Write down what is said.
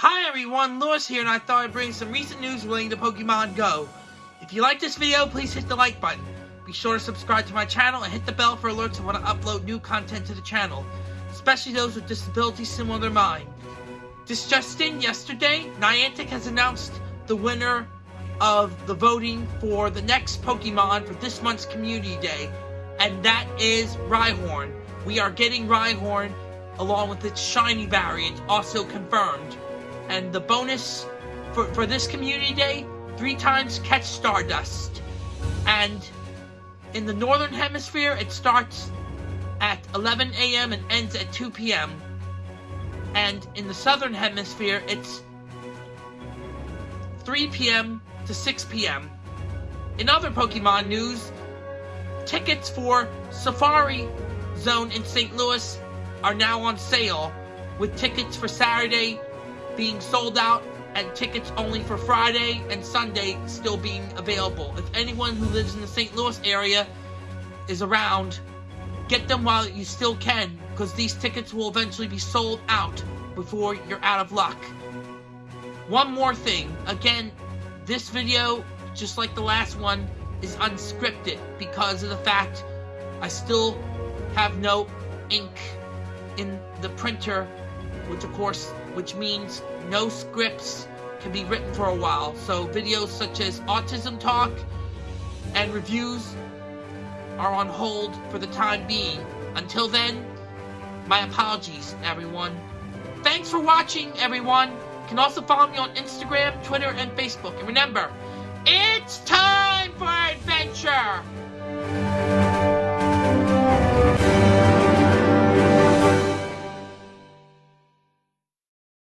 Hi everyone, Lewis here and I thought I'd bring some recent news relating to Pokemon Go. If you like this video, please hit the like button. Be sure to subscribe to my channel and hit the bell for alerts when I upload new content to the channel, especially those with disabilities similar to mine. This just in, yesterday, Niantic has announced the winner of the voting for the next Pokemon for this month's Community Day, and that is Rhyhorn. We are getting Rhyhorn along with its shiny variant also confirmed. And the bonus for, for this community day, three times catch Stardust. And in the northern hemisphere, it starts at 11 a.m. and ends at 2 p.m. And in the southern hemisphere, it's 3 p.m. to 6 p.m. In other Pokemon news, tickets for Safari Zone in St. Louis are now on sale, with tickets for Saturday being sold out and tickets only for Friday and Sunday still being available. If anyone who lives in the St. Louis area is around, get them while you still can, because these tickets will eventually be sold out before you're out of luck. One more thing, again, this video, just like the last one, is unscripted because of the fact I still have no ink in the printer, which of course, which means no scripts can be written for a while. So videos such as Autism Talk and reviews are on hold for the time being. Until then, my apologies, everyone. Thanks for watching, everyone. You can also follow me on Instagram, Twitter, and Facebook. And remember, it's time for adventure!